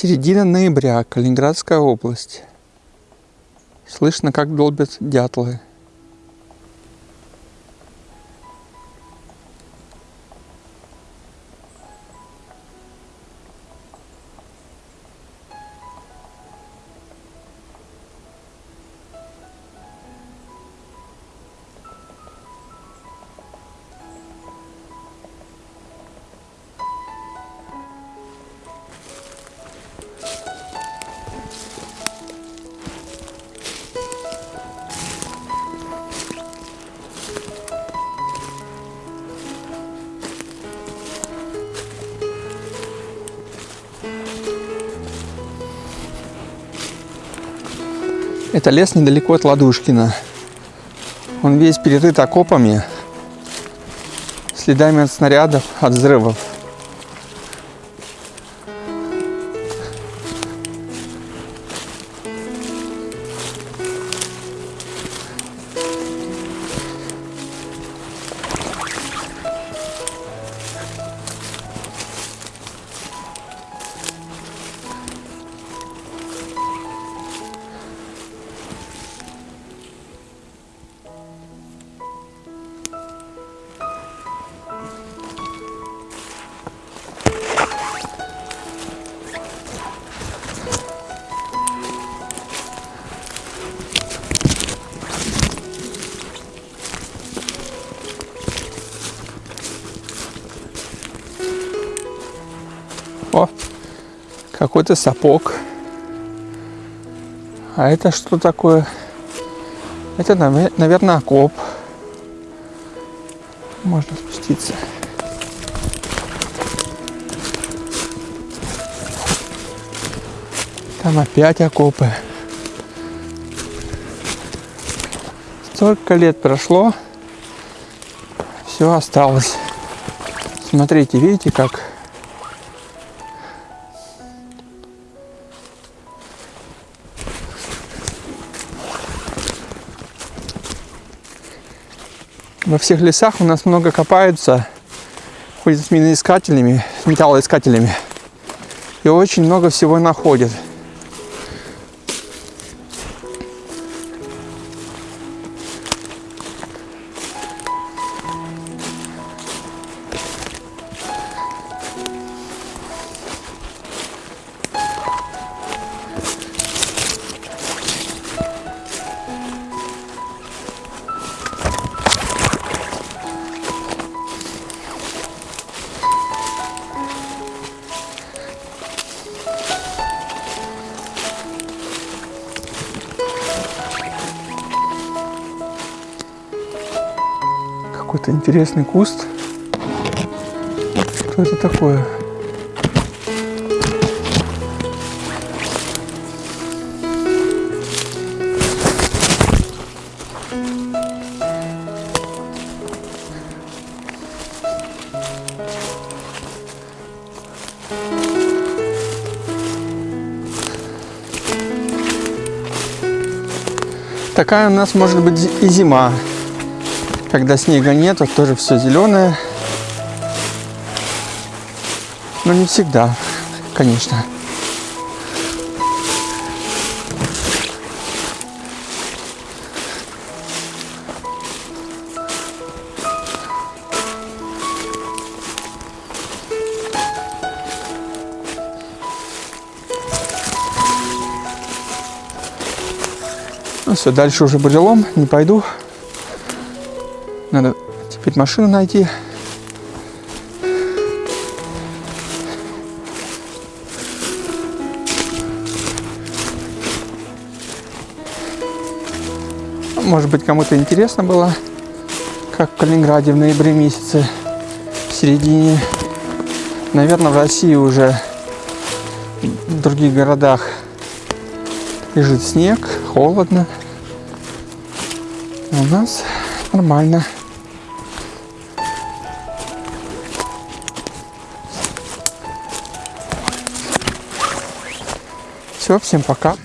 Середина ноября, Калининградская область. Слышно, как долбят дятлы. Это лес недалеко от Ладушкина. Он весь перерыт окопами, следами от снарядов, от взрывов. О, какой-то сапог. А это что такое? Это, наверное, окоп. Можно спуститься. Там опять окопы. Столько лет прошло, все осталось. Смотрите, видите, как Во всех лесах у нас много копаются, ходят с миноискателями, металлоискателями. И очень много всего находят. Какой-то интересный куст. Что это такое? Такая у нас может быть и зима. Когда снега нет, то тоже все зеленое. Но не всегда, конечно. Ну все, дальше уже брелом, не пойду. Надо теперь машину найти. Может быть, кому-то интересно было, как в Калининграде в ноябре месяце, в середине. Наверное, в России уже в других городах лежит снег, холодно. А у нас нормально. Все, всем пока.